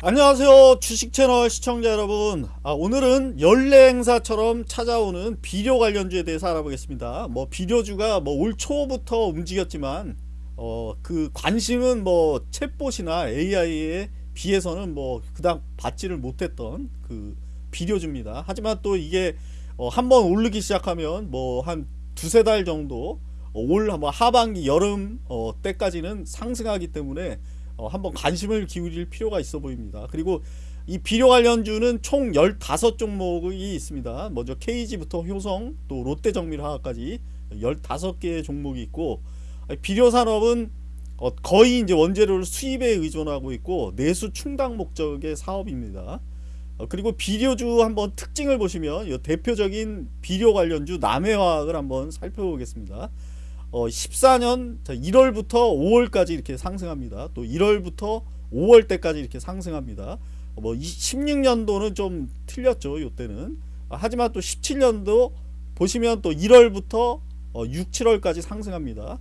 안녕하세요 주식채널 시청자 여러분. 아, 오늘은 연례 행사처럼 찾아오는 비료 관련주에 대해서 알아보겠습니다. 뭐 비료주가 뭐 올 초부터 움직였지만 어, 그 관심은 뭐 챗봇이나 AI에 비해서는 뭐 그닥 받지를 못했던 그 비료주입니다. 하지만 또 이게 어, 한번 오르기 시작하면 뭐 한 두세 달 정도 어, 올뭐 하반기 여름 어, 때까지는 상승하기 때문에 어, 한번 관심을 기울일 필요가 있어 보입니다. 그리고 이 비료 관련주는 총 15종목이 있습니다. 먼저 KG부터 효성 또 롯데정밀화학까지 15개의 종목이 있고 비료 산업은 어, 거의 이제 원재료를 수입에 의존하고 있고 내수 충당 목적의 사업입니다. 어, 그리고 비료주 한번 특징을 보시면 대표적인 비료 관련주 남해화학을 한번 살펴보겠습니다. 어, 14년 1월부터 5월까지 이렇게 상승합니다. 또 1월부터 5월 때까지 이렇게 상승합니다. 어, 뭐 16년도는 좀 틀렸죠. 이때는 아, 하지만 또 17년도 보시면 또 1월부터 어, 6, 7월까지 상승합니다.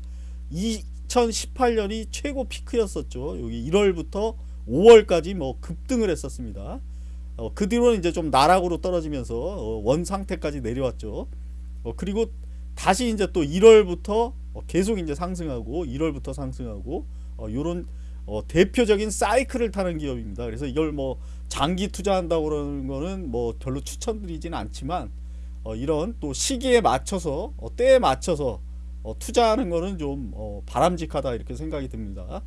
2018년이 최고 피크였었죠. 여기 1월부터 5월까지 뭐 급등을 했었습니다. 어, 그 뒤로는 이제 좀 나락으로 떨어지면서 어, 원 상태까지 내려왔죠. 어, 그리고 다시 이제 또 1월부터 어, 계속 이제 상승하고 1월부터 상승하고 어, 요런 어, 대표적인 사이클을 타는 기업입니다. 그래서 이걸 뭐 장기 투자한다고 그러는 거는 뭐 별로 추천드리지는 않지만 어, 이런 또 시기에 맞춰서 어, 때에 맞춰서 어, 투자하는 거는 좀 어, 바람직하다 이렇게 생각이 듭니다.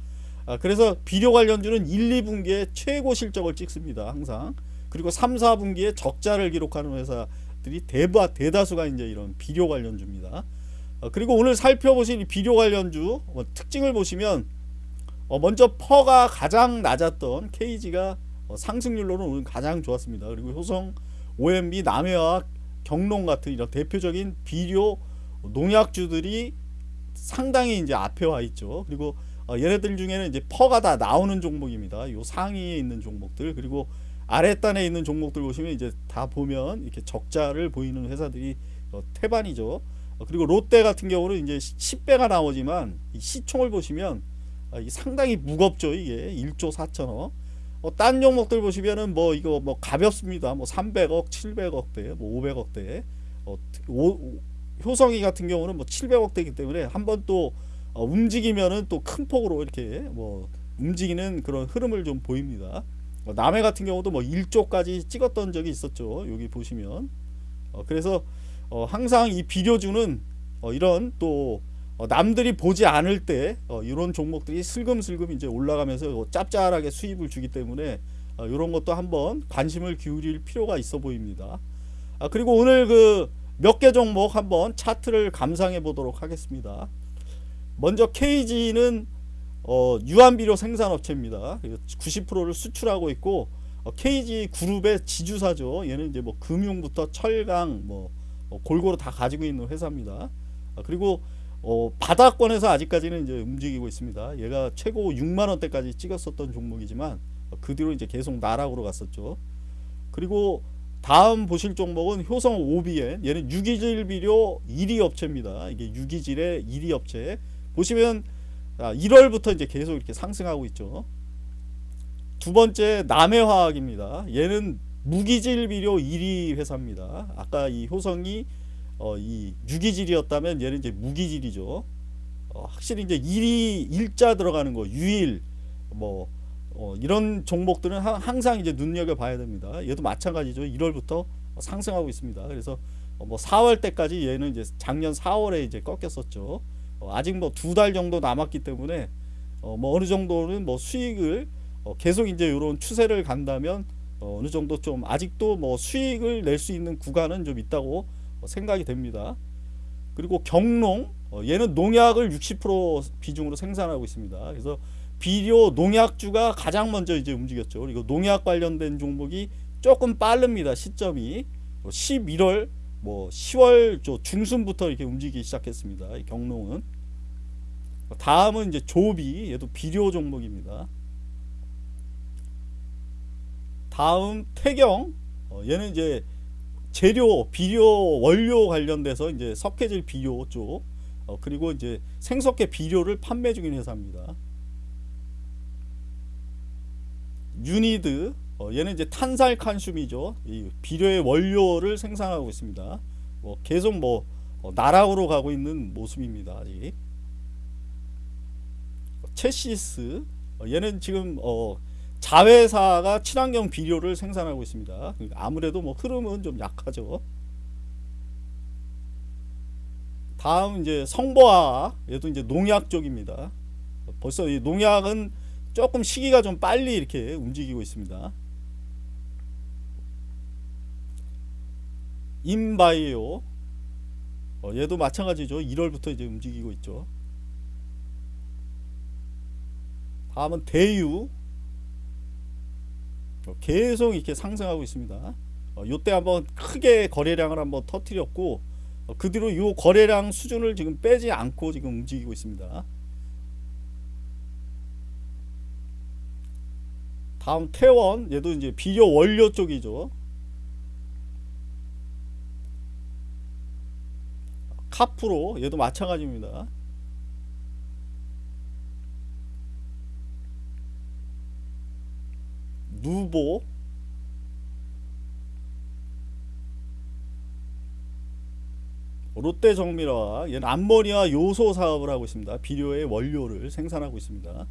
아, 그래서 비료 관련주는 1, 2분기에 최고 실적을 찍습니다. 항상. 그리고 3, 4분기에 적자를 기록하는 회사 들이 대바, 대다수가 이제 이런 비료 관련주입니다. 어, 그리고 오늘 살펴보신 비료 관련주 어, 특징을 보시면 어, 먼저 PER가 가장 낮았던 KG가 어, 상승률로는 오늘 가장 좋았습니다. 그리고 효성, ONB, 남해와 경농 같은 이런 대표적인 비료 농약주들이 상당히 이제 앞에 와 있죠. 그리고 어, 얘네들 중에는 이제 PER가 다 나오는 종목입니다. 요 상위에 있는 종목들 그리고 아랫단에 있는 종목들 보시면 이제 다 보면 이렇게 적자를 보이는 회사들이 어, 태반이죠. 어, 그리고 롯데 같은 경우는 이제 10배가 나오지만 시총을 보시면 아, 상당히 무겁죠. 이게 1조 4천억. 어, 딴 종목들 보시면은 뭐 이거 뭐 가볍습니다. 뭐 300억, 700억대, 뭐 500억대. 어, 오, 효성이 같은 경우는 뭐 700억대이기 때문에 한번 또 어, 움직이면은 또 큰 폭으로 이렇게 뭐 움직이는 그런 흐름을 좀 보입니다. 어, 남해 같은 경우도 뭐 1조까지 찍었던 적이 있었죠. 여기 보시면. 어, 그래서 어, 항상 이 비료주는 어, 이런 또 어, 남들이 보지 않을 때 어, 이런 종목들이 슬금슬금 이제 올라가면서 짭짤하게 수입을 주기 때문에 이런 것도 한번 관심을 기울일 필요가 있어 보입니다. 아, 그리고 오늘 그 몇 개 종목 한번 차트를 감상해 보도록 하겠습니다. 먼저 KG는 어, 유한비료 생산업체입니다. 90%를 수출하고 있고 어, KG 그룹의 지주사죠. 얘는 이제 뭐 금융부터 철강 뭐 어, 골고루 다 가지고 있는 회사입니다. 아, 그리고 어, 바닥권에서 아직까지는 이제 움직이고 있습니다. 얘가 최고 6만 원대까지 찍었었던 종목이지만 어, 그 뒤로 이제 계속 나락으로 갔었죠. 그리고 다음 보실 종목은 효성 OBN 얘는 유기질 비료 1위 업체입니다. 이게 유기질의 1위 업체 보시면 1월부터 아, 이제 계속 이렇게 상승하고 있죠. 두 번째 남해화학입니다. 얘는 무기질 비료 1위 회사입니다. 아까 이 효성이 어, 이 유기질이었다면 얘는 이제 무기질이죠. 어, 확실히 이제 일이 일자 들어가는 거 유일 뭐 어, 이런 종목들은 하, 항상 이제 눈여겨 봐야 됩니다. 얘도 마찬가지죠. 1월부터 상승하고 있습니다. 그래서 어, 뭐 4월 때까지 얘는 이제 작년 4월에 이제 꺾였었죠. 어, 아직 뭐 두 달 정도 남았기 때문에 어, 뭐 어느 정도는 뭐 수익을 어, 계속 이제 이런 추세를 간다면 어, 어느 정도 좀 아직도 뭐 수익을 낼 수 있는 구간은 좀 있다고 생각이 됩니다. 그리고 경농 어, 얘는 농약을 60% 비중으로 생산하고 있습니다. 그래서 비료 농약주가 가장 먼저 이제 움직였죠. 그리고 농약 관련된 종목이 조금 빠릅니다. 시점이 11월 뭐 10월 중순부터 이렇게 움직이기 시작했습니다. 경농은 다음은 이제 조비 얘도 비료 종목입니다. 다음 태경 어, 얘는 이제 재료 비료 원료 관련돼서 이제 석회질 비료 쪽 어, 그리고 이제 생석회 비료를 판매 중인 회사입니다. 유니드 어, 얘는 이제 탄산 칼륨이죠. 이 비료의 원료를 생산하고 있습니다. 뭐 계속 뭐 어, 나락으로 가고 있는 모습입니다. 아직. 체시스 어, 얘는 지금 어, 자회사가 친환경 비료를 생산하고 있습니다. 그러니까 아무래도 뭐 흐름은 좀 약하죠. 다음 이제 성보화학 얘도 이제 농약 쪽입니다. 벌써 이 농약은 조금 시기가 좀 빨리 이렇게 움직이고 있습니다. 인바이오 어, 얘도 마찬가지죠. 1월부터 이제 움직이고 있죠. 다음은 대유 어, 계속 이렇게 상승하고 있습니다. 어, 요때 한번 크게 거래량을 한번 터뜨렸고 어, 그 뒤로 요 거래량 수준을 지금 빼지 않고 지금 움직이고 있습니다. 다음 태원 얘도 이제 비료 원료 쪽이죠. 카프로 얘도 마찬가지입니다. 누보 롯데정밀화 얘는 암모니아 요소 사업을 하고 있습니다. 비료의 원료를 생산하고 있습니다.